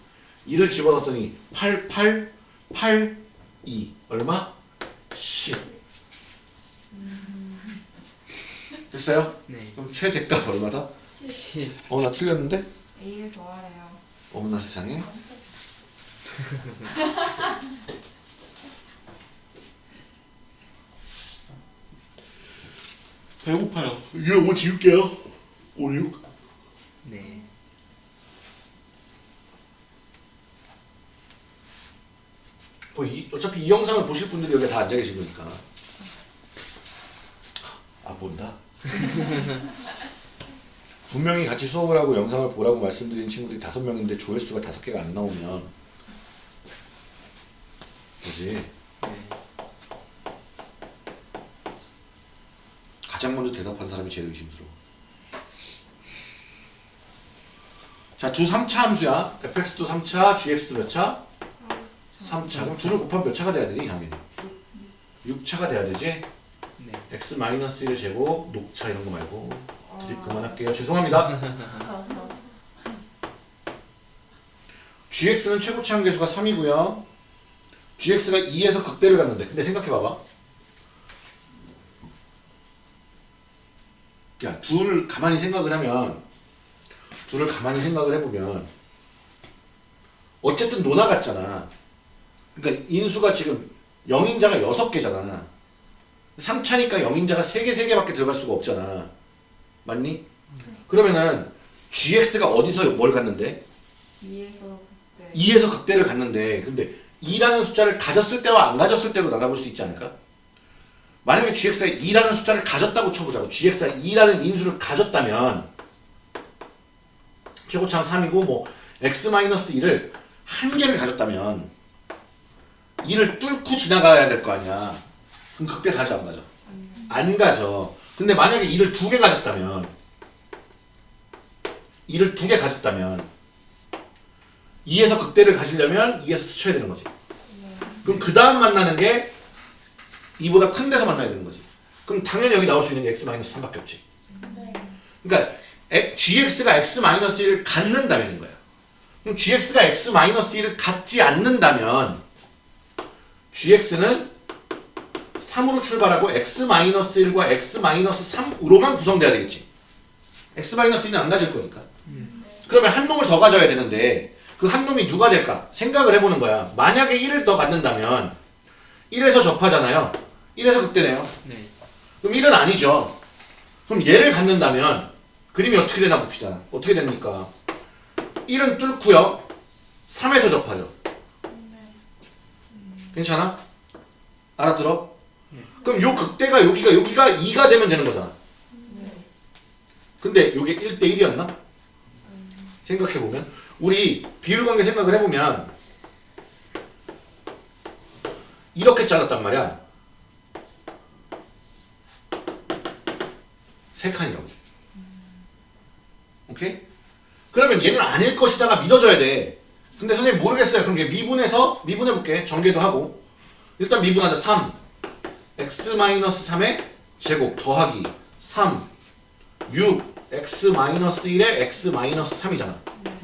S2: 10.
S1: 2를 집어넣었더니 8, 8, 8, 2. 얼마? 10. 됐어요?
S2: 네.
S1: 그럼 최대값 얼마다?
S2: 10.
S1: 어, 나 틀렸는데?
S3: A를 좋아해요.
S1: 어머나 세상에. [laughs] 배고파요. 이거 뭐 지울게요. 5, 6.
S2: 네.
S1: 뭐 이, 영상을 보실 분들이 여기 다 앉아 계신 거니까. 아, 본다. [laughs] 분명히 같이 수업을 하고 영상을 보라고 말씀드린 친구들이 다섯 명인데 조회수가 다섯 개가 안 나오면 그지
S2: 네.
S1: 가장 먼저 대답한 사람이 제일 의심스러워. 자, 두 3차 함수야. fx도 3차, gx도 몇 차? 3차. 그럼 둘을 곱하면 몇 차가 돼야 되니, 당연히? 6차가 돼야 되지?
S2: 네.
S1: x-1의 제곱, 녹차 이런 거 말고. 드립 그만할게요. 죄송합니다. [laughs] gx는 최고치 한계수가 3이고요. gx가 2에서 극대를 갔는데. 근데 생각해봐봐. 야, 둘을 가만히 생각을 하면, 둘을 가만히 생각을 해보면, 어쨌든 노나 같잖아. 그러니까 인수가 지금 0인자가 6개잖아. 3차니까 0인자가 3개, 3개밖에 들어갈 수가 없잖아. 맞니? 그러면은 gx가 어디서 뭘 갔는데?
S3: 2에서 그때
S1: 2에서 극대를 갔는데 근데 2라는 숫자를 가졌을 때와 안 가졌을 때로 나눠볼 수 있지 않을까? 만약에 gx가 2라는 숫자를 가졌다고 쳐보자고 gx가 2라는 인수를 가졌다면 최고차는 3이고 뭐 x-2를 한 개를 가졌다면 2를 뚫고 지나가야 될 거 아니야 그럼 극대 가죠 안 가죠? 안 가죠 근데 만약에 2를 두 개 가졌다면 2를 두 개 가졌다면 2에서 극대를 가지려면 2에서 스쳐야 되는 거지. 그럼 그 다음 만나는 게 2보다 큰 데서 만나야 되는 거지. 그럼 당연히 여기 나올 수 있는 게 x-3밖에 없지. 그러니까 에- gx가 x-1을 갖는다면인 거야. 그럼 gx가 x-1을 갖지 않는다면 gx는 3으로 출발하고 x-1과 x-3으로만 구성돼야 되겠지. x-1은 안 가질 거니까. 그러면 한 놈을 더 가져야 되는데 그 한 놈이 누가 될까? 생각을 해보는 거야. 만약에 1을 더 갖는다면 1에서 접하잖아요. 1에서 극대네요.
S2: 네.
S1: 그럼 1은 아니죠. 그럼 얘를 갖는다면 그림이 어떻게 되나 봅시다. 어떻게 됩니까? 1은 뚫고요. 3에서 접하죠. 괜찮아? 알아들어? 그럼 요 극대가 여기가 여기가 2가 되면 되는 거잖아. 근데 요게 1대 1이었나? 생각해보면 우리 비율관계 생각을 해보면 이렇게 잘랐단 말이야 세 칸이라고 오케이? 그러면 얘는 아닐 것이다가 믿어줘야 돼 근데 선생님 모르겠어요. 그럼 얘 미분해서 미분해볼게. 전개도 하고. 일단 미분하자. 3 x-3의 제곱 더하기 3 6 x-1에 x-3이잖아.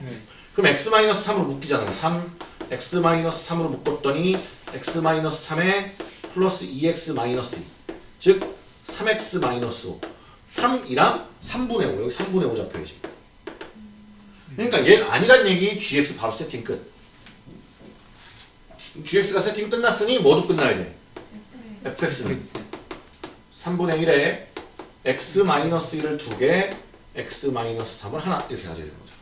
S2: 네.
S1: 그럼 x-3으로 묶이잖아요. 3, x-3으로 묶었더니 x-3에 플러스 2x-2 즉 3x-5 3이랑 3분의 5 여기 3분의 5 잡혀야지 그러니까 얘는 아니란 얘기 gx 바로 세팅 끝 gx가 세팅 끝났으니 뭐도 끝나야 돼 fx는
S2: X.
S1: 3분의 1에 x-1을 2개 x-3을 하나 이렇게 가져야 되는 거죠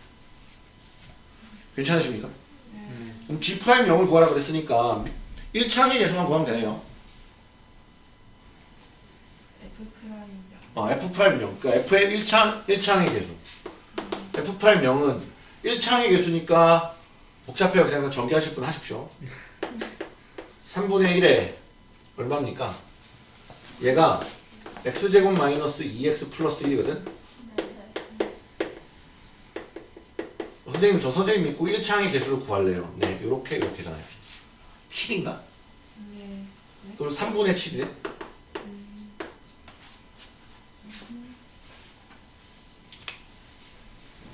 S1: 괜찮으십니까?
S2: 네.
S1: 그럼 G'0을 구하라 그랬으니까 1차항의 계수만 구하면 되네요.
S3: F 프라임이요.
S1: 어, F'0. 그러니까 F의 1차, 1차항의 계수. F'0은 1차항의 계수니까 복잡해요. 그냥 다 전개하실 분 하십시오. 3분의 1에 얼마입니까? 얘가 x제곱 마이너스 2x 플러스 1이거든 선생님 저 선생님 믿고 1창의 개수를 구할래요 네 요렇게 요렇게 잖아요 7인가?
S3: 네.
S1: 그럼 3분의 7이래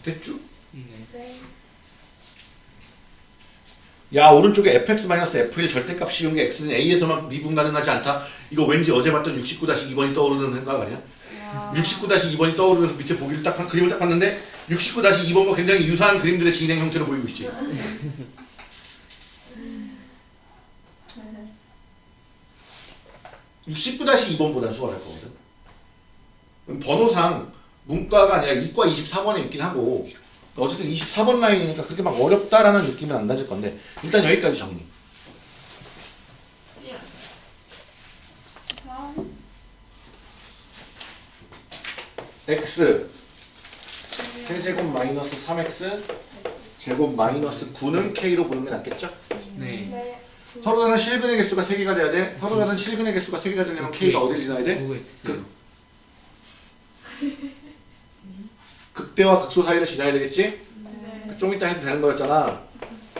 S1: 됐죠?
S2: 네.
S3: 네.
S1: 야 오른쪽에 fx-f1 절대값 씌운 게 x는 a에서만 미분 가능하지 않다 이거 왠지 어제 봤던 69-2번이 떠오르는 생각 아니야?
S3: 와.
S1: 69-2번이 떠오르면서 밑에 보기를 딱 한- 그림을 딱 봤는데 69-2번과 굉장히 유사한 그림들의 진행 형태로 보이고 있지. [laughs]
S3: 네.
S1: 69-2번보다 수월할 거거든. 그럼 번호상 문과가 아니라 이과 24번에 있긴 하고 어쨌든 24번 라인이니까 그렇게 막 어렵다라는 느낌은 안 가질 건데 일단 여기까지 정리.
S3: 3.
S1: x 세제곱 마이너스 3x 제곱 마이너스 9는 k로 보는 게 낫겠죠?
S2: 네.
S3: 네.
S1: 서로 다른 실근의 개수가 3개가 돼야 돼. 서로 다른 실근의 개수가 3개가 되려면 k가 어디를 지나야 돼?
S2: 9x.
S1: 그- 극대와 극소 사이를 지나야 되겠지?
S3: 네.
S1: 좀 이따 해도 되는 거였잖아.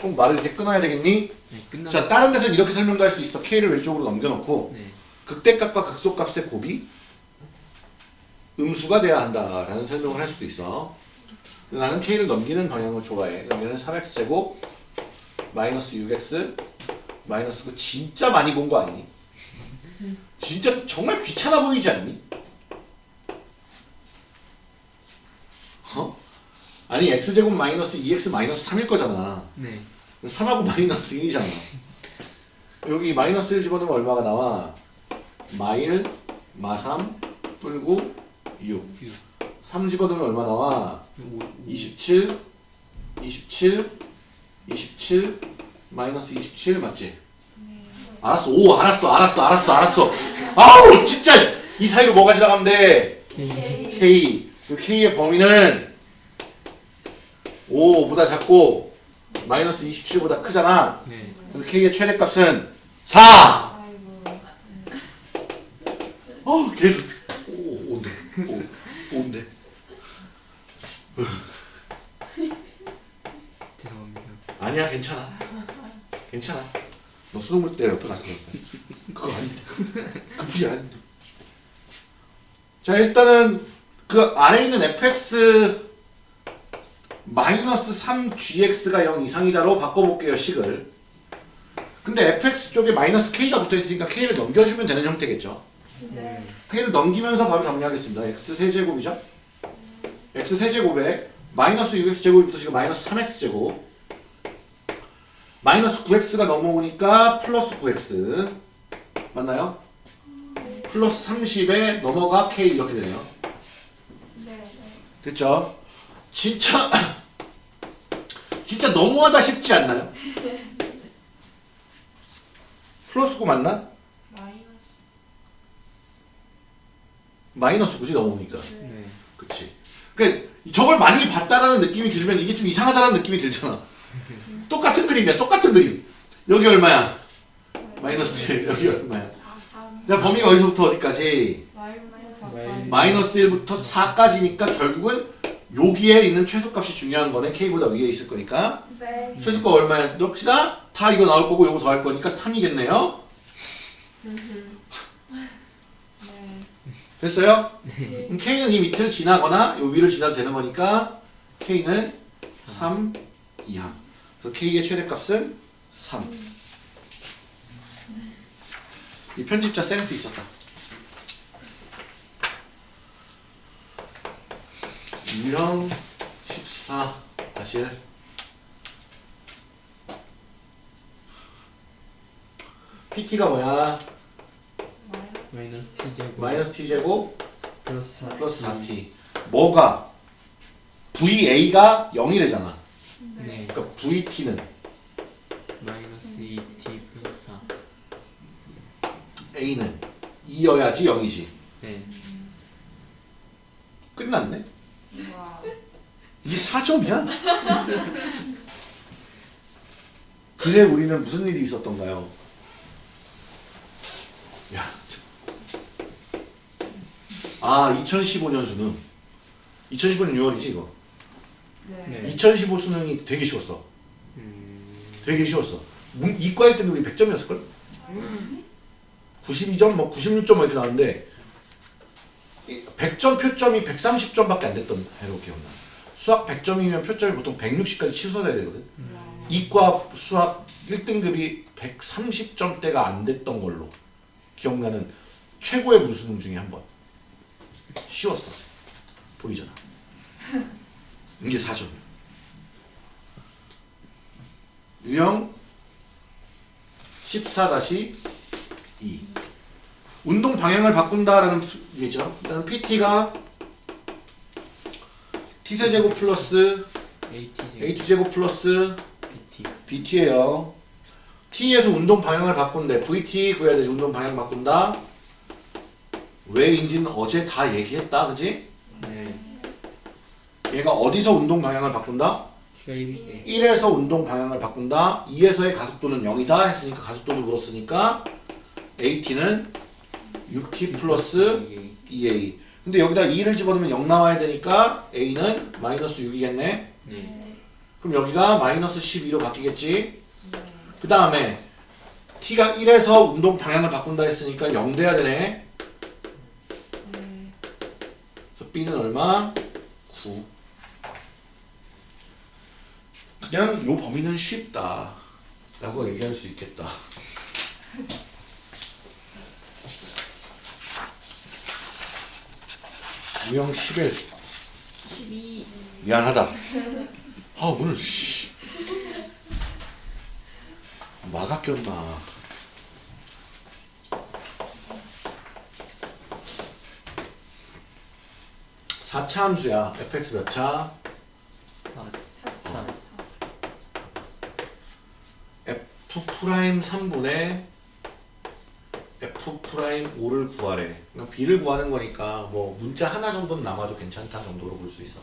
S1: 꼭 말을 이렇게 끊어야 되겠니?
S2: 네.
S1: 자, 다른 데서는 이렇게 설명도 할 수 있어. k를 왼쪽으로 넘겨놓고
S2: 네.
S1: 극대값과 극소값의 곱이 음수가 돼야 한다라는 설명을 할 수도 있어. 나는 k를 넘기는 방향을 좋아해. 그러면 3x 제곱 마이너스 6x 마이너스 9 진짜 많이 본 거 아니니? 진짜 정말 귀찮아 보이지 않니? 어? 아니 x제곱 마이너스 2x 마이너스 3일 거잖아.
S2: 네.
S1: 3하고 마이너스 1이잖아. 여기 마이너스 1 집어넣으면 얼마가 나와? 마일, 마삼, 뿔구, 6.
S2: 6.
S1: 3 집어넣으면 얼마 나와?
S2: 5.
S1: 27, 27, 27, 마이너스 27 맞지? 알았어. 오, 알았어, 알았어, 알았어, 알았어. 아우, 진짜 이 사이로 뭐가 지나가면 돼?
S2: K.
S1: K. 그 K의 범위는 5보다 작고 마이너스 27보다 크잖아.
S2: 네.
S1: 그래서 K의 최대값은 4!
S3: 아이고.
S1: 어, 계속. 오, 온대. 오, 온대.
S2: 죄송합니다.
S1: 아니야, 괜찮아. 괜찮아. 너 수능 볼 때 옆에 가서 거야. 그거 아닌데. 그 부위 아닌데. 자, 일단은 그 안에 있는 fx 마이너스 3gx가 0 이상이다로 바꿔볼게요, 식을. 근데 fx 쪽에 마이너스 k가 붙어있으니까 k를 넘겨주면 되는 형태겠죠.
S3: 네.
S1: k를 넘기면서 바로 정리하겠습니다. x 세제곱이죠. x 세제곱에 마이너스 6x 제곱이 붙어지고 마이너스 3x 제곱 마이너스 9x가 넘어오니까 플러스 9x 맞나요? 플러스 30에 넘어가 k 이렇게 되네요.
S3: 네.
S1: 됐죠? 진짜 [coughs] 진짜 너무하다 싶지 않나요? 플러스 9 맞나?
S3: 마이너스.
S1: 마이너스 9지 넘어오니까
S2: 네.
S1: 그치 그러니까 저걸 많이 봤다라는 느낌이 들면 이게 좀 이상하다라는 느낌이 들잖아 똑같은 그림이야 똑같은 그림 여기 얼마야? 마이너스 1 여기 얼마야?
S3: 4, 3.
S1: 자 범위가 어디서부터 어디까지?
S3: 마이너스 4.
S2: 마이너스.
S1: 마이너스 1부터 4까지니까 결국은 여기에 있는 최소값이 중요한 거는 k보다 위에 있을 거니까
S3: 네.
S1: 최소값 얼마야? 역시나 다 이거 나올 거고 이거 더할 거니까 3이겠네요
S3: 네.
S1: 됐어요? 그럼 k는 이 밑을 지나거나 이 위를 지나도 되는 거니까 k는 3 이하 그래서 k의 최대값은 3 이 편집자 센스 있었다 유형 14 다시 PT가 뭐야?
S3: 마이너스.
S2: 마이너스 T 제곱.
S1: 마이너스 t제곱
S2: 플러스 4.
S1: 플러스 4t 뭐가 VA가 0이래잖아
S2: 네.
S1: 그러니까 VT는
S2: 마이너스 2T 플러스 4.
S1: A는 2여야지 0이지
S2: 네.
S1: 끝났네
S3: 와. [laughs]
S1: 이게 4점이야 그해 우리는 무슨 일이 있었던가요 야 참. 아 2015년 수능 2015년 6월이지 이거
S3: 네.
S2: 네.
S1: 2015 수능이 되게 쉬웠어
S2: 음,
S1: 되게 쉬웠어 문- 이과 1등 우리 100점이었을걸? 92점 뭐 96점 뭐 이렇게 나왔는데 100점 표점이 130점밖에 안 됐던 해로 기억나 수학 100점이면 표점이 보통 160까지 치솟아야 되거든 이과 수학 1등급이 130점대가 안 됐던 걸로 기억나는 최고의 무수능 중에 한 번. 쉬웠어. 보이잖아. [laughs] 이게 4점. 유형 14-2 운동 방향을 바꾼다라는 얘기죠. 일단 PT가 T세제곱 플러스 H제곱 플러스 BT예요. T에서 운동 방향을 바꾼대. VT 구해야 되지. 운동 방향 바꾼다. 왜인지는 어제 다 얘기했다. 그지?
S2: 네
S1: 얘가 어디서 운동 방향을 바꾼다?
S2: T가 1이
S1: 1에서 운동 방향을 바꾼다. 2에서의 가속도는 0이다. 했으니까 가속도를 물었으니까 AT는 6T 플러스 2A. 근데 여기다 2를 집어넣으면 0 나와야 되니까 A는 마이너스 6이겠네.
S2: 네
S1: 그럼 여기가 마이너스 12로 바뀌겠지? 그 다음에 t가 1에서 운동 방향을 바꾼다 했으니까 0 돼야 되네. 그래서 b는 얼마? 9. 그냥 요 범위는 쉽다. 라고 얘기할 수 있겠다. [laughs] 유형 11.
S3: 12.
S1: 미안하다. 아 오늘 씨 마가 꼈나. 사차 함수야. fx 몇 차?
S2: 4 4
S1: f 프라임 3분의 f 프라임 5를 구하래. 그냥 b를 구하는 거니까 뭐 문자 하나 정도는 남아도 괜찮다 정도로 볼 수 있어.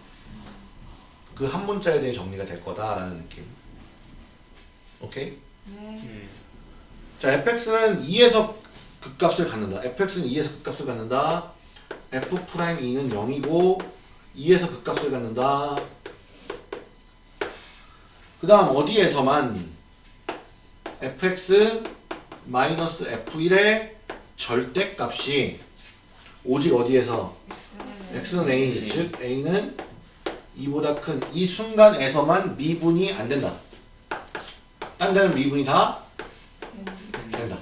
S1: 그 한 문자에 대해 정리가 될 거다 라는 느낌. 오케이?
S3: 네.
S2: 네
S1: 자, fx는 2에서 극값을 갖는다. fx는 2에서 극값을 갖는다. f 프라임 2는 0이고 2에서 극값을 갖는다. 그 다음 어디에서만 fx 마이너스 f1의 절대값이 오직 어디에서 x는 a, 즉 a는 2보다 큰 이 순간에서만 미분이 안 된다. 딴 데는 미분이 다 된다.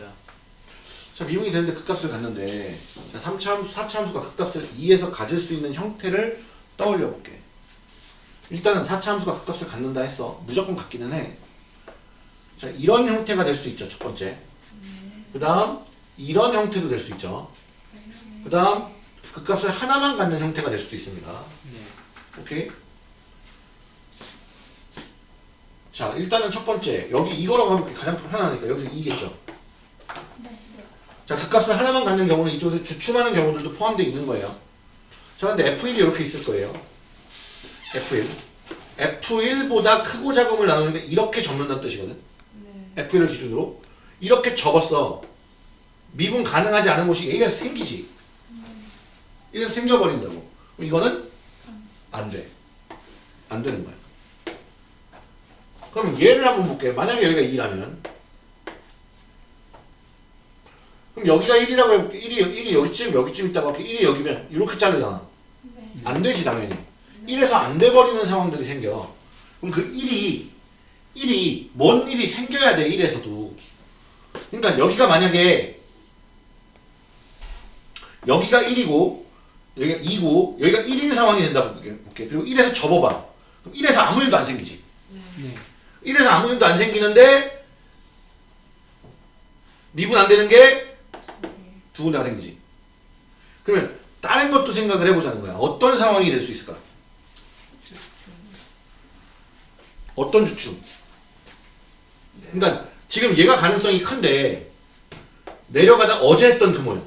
S1: 자, 미분이 되는데 극값을 갖는데 자, 3차 함수, 4차 함수가 극값을 2에서 가질 수 있는 형태를 떠올려 볼게. 일단은 4차 함수가 극값을 갖는다 했어. 무조건 갖기는 해. 자, 이런 형태가 될 수 있죠. 첫 번째. 그 다음 이런 형태도 될 수 있죠. 그 다음 극값을 하나만 갖는 형태가 될 수도 있습니다.
S2: 네
S1: 오케이? 자, 일단은 첫 번째. 여기 이거라고 하면 가장 편하니까 여기서 2겠죠. 자, 그 값을 하나만 갖는 경우는 이쪽에서 주춤하는 경우들도 포함되어 있는 거예요. 자, 근데 F1이 이렇게 있을 거예요. F1. F1보다 크고 작음을 나누니까 이렇게 접는다는 뜻이거든.
S3: 네.
S1: F1을 기준으로. 이렇게 접었어. 미분 가능하지 않은 곳이 이래서 생기지. 이래서 생겨버린다고. 그럼 이거는 안 돼. 안 되는 거야. 그럼 얘를 한번 볼게요. 만약에 여기가 2라면 그럼 여기가 1이라고 해볼게. 1이, 1이 여기쯤 여기쯤 있다고 할게. 1이 여기면 이렇게 자르잖아.
S3: 네.
S1: 안 되지 당연히. 1에서 안 돼버리는 상황들이 생겨. 그럼 그 1이 1이 뭔 일이 생겨야 돼 1에서도. 그러니까 여기가 만약에 여기가 1이고 여기가 2고 여기가 1인 상황이 된다고 볼게. 그리고 1에서 접어봐. 그럼 1에서 아무 일도 안 생기지.
S2: 네
S1: 1에서 아무 일도 안 생기는데 미분 안 되는 게 두 군데가 생기지. 그러면 다른 것도 생각을 해보자는 거야. 어떤 상황이 될 수 있을까? 어떤 주춤? 그러니까 지금 얘가 가능성이 큰데 내려가다 어제 했던 그 모양.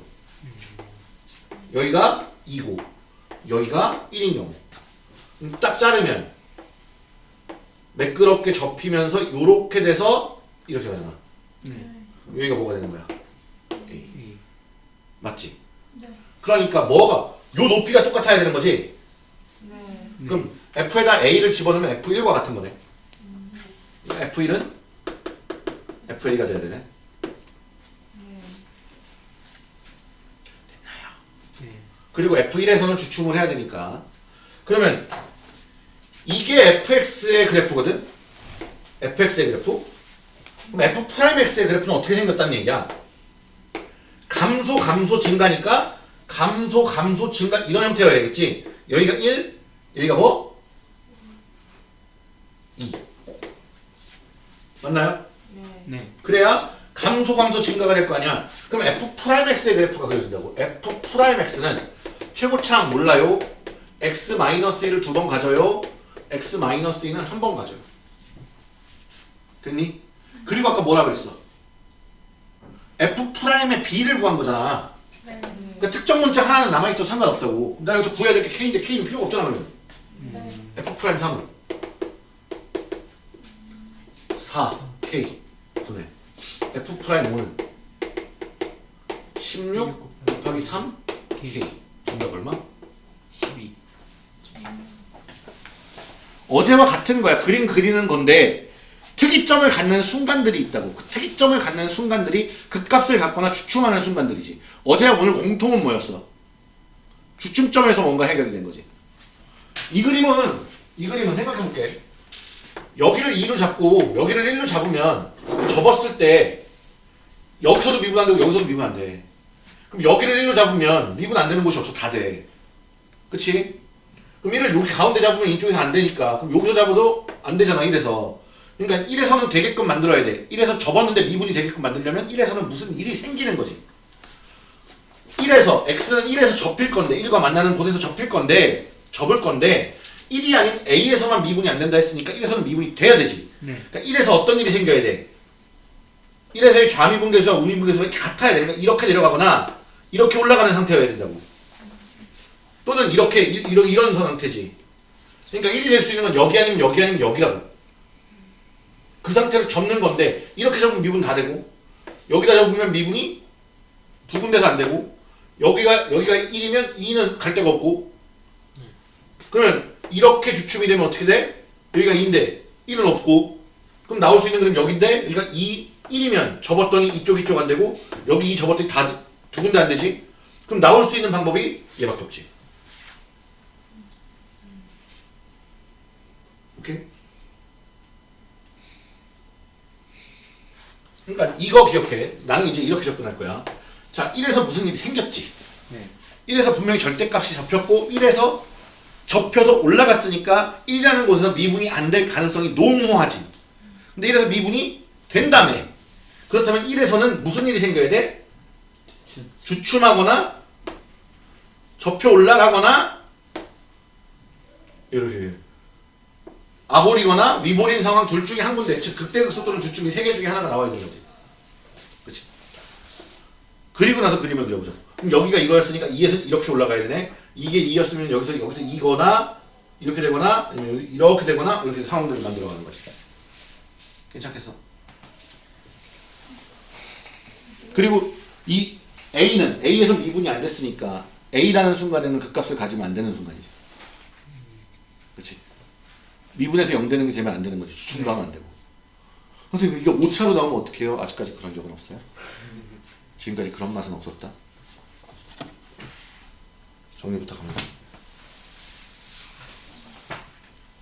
S1: 여기가 2고 여기가 1인 경우. 그럼 딱 자르면 매끄럽게 접히면서 요렇게 돼서 이렇게 가잖아.
S2: 네
S1: 여기가 뭐가 되는 거야? A.
S2: 이
S1: 맞지?
S3: 네.
S1: 그러니까 뭐가 요 높이가 똑같아야 되는 거지.
S3: 네.
S1: 그럼 F에다 A를 집어넣으면 F1과 같은 거네. F1은 FA가 돼야 되네.
S3: 네.
S2: 네.
S1: 그리고 F1에서는 주춤을 해야 되니까. 그러면 이게 fx의 그래프거든? fx의 그래프? 그럼 f 프라임 x의 그래프는 어떻게 생겼다는 얘기야? 감소, 감소, 증가니까 감소, 감소, 증가 이런 형태여야겠지? 여기가 1, 여기가 뭐? 2. 맞나요?
S3: 네.
S2: 네.
S1: 그래야 감소 감소 증가가 될 거 아니야. 그럼 f 프라임 x의 그래프가 그려진다고. f 프라임 x는 최고차항 몰라요. x 마이너스 1을 두 번 가져요. x 마이너스 2는 한 번 가져요. 됐니? 그리고 아까 뭐라 그랬어? f 프라임의 b를 구한 거잖아.
S3: 네.
S1: 그러니까 특정 문자 하나는 남아있어도 상관없다고. 나 여기서 구해야 될 게 k인데 k는 필요가 없잖아 그러면.
S3: 네.
S1: f 프라임 3은 4 k 분의 f 프라임 5는 16 곱하기 3 k 정답 얼마?
S2: 12.
S1: 어제와 같은 거야. 그림 그리는 건데 특이점을 갖는 순간들이 있다고. 그 특이점을 갖는 순간들이 극값을 갖거나 주춤하는 순간들이지. 어제와 오늘 공통은 뭐였어? 주춤점에서 뭔가 해결이 된 거지. 이 그림은 이 그림은 생각해 볼게. 여기를 2로 잡고 여기를 1로 잡으면 접었을 때 여기서도 미분 안 되고 여기서도 미분 안 돼. 그럼 여기를 1로 잡으면 미분 안 되는 곳이 없어 다 돼. 그치? 그럼 1을 여기 가운데 잡으면 이쪽에서 안 되니까 그럼 여기서 잡아도 안 되잖아 1에서 그러니까 1에서는 되게끔 만들어야 돼 1에서 접었는데 미분이 되게끔 만들려면 1에서는 무슨 일이 생기는 거지 1에서 x는 1에서 접힐 건데 1과 만나는 곳에서 접힐 건데 접을 건데 1이 아닌 a에서만 미분이 안 된다 했으니까 1에서는 미분이 돼야 되지
S2: 네.
S1: 그러니까 1에서 어떤 일이 생겨야 돼 1에서의 좌미분계수와 우미분계수가 같아야 돼 그러니까 이렇게 내려가거나 이렇게 올라가는 상태여야 된다고 또는 이렇게 이- 이런 이런 상태지. 그러니까 1이 될 수 있는 건 여기 아니면 여기 아니면 여기라고. 그 상태로 접는 건데 이렇게 접으면 미분 다 되고 여기다 접으면 미분이 두 군데서 안 되고 여기가 여기가 1이면 2는 갈 데가 없고 그러면 이렇게 주춤이 되면 어떻게 돼? 여기가 2인데 1은 없고 그럼 나올 수 있는 그림 여기인데 여기가 2, 1이면 접었더니 이쪽 이쪽 안 되고 여기 2 접었더니 다 두 군데 안 되지? 그럼 나올 수 있는 방법이 얘밖에 없지. 오케이? 그러니까 이거 기억해. 나는 이제 이렇게 접근할 거야. 자, 1에서 무슨 일이 생겼지?
S2: 네.
S1: 1에서 분명히 절대값이 잡혔고 1에서 접혀서 올라갔으니까 1이라는 곳에서 미분이 안 될 가능성이 농후하지. 근데 1에서 미분이 된다며. 그렇다면 1에서는 무슨 일이 생겨야 돼? 주춤하거나 접혀 올라가거나 이렇게 아볼이거나 위볼인 상황 둘 중에 한 군데. 즉 극대극소 또는 주춤이 세개 중에 하나가 나와야 되는 거지. 그치? 그리고 나서 그림을 그려보자. 그럼 여기가 이거였으니까 2에서 이렇게 올라가야 되네. 이게 2였으면 여기서 여기서 이거나 이렇게 되거나 이렇게 되거나 이렇게 상황들을 만들어가는 거지. 괜찮겠어? 그리고 이 A는 A에서 미분이 안 됐으니까 A라는 순간에는 극값을 가지면 안 되는 순간이지. 그렇지? 미분에서 0 되는 게 되면 안 되는 거지. 주춤도 하면 안 되고. 선생님 이게 5차로 나오면 어떡해요? 아직까지 그런 적은 없어요? 지금까지 그런 맛은 없었다? 정리 부탁합니다.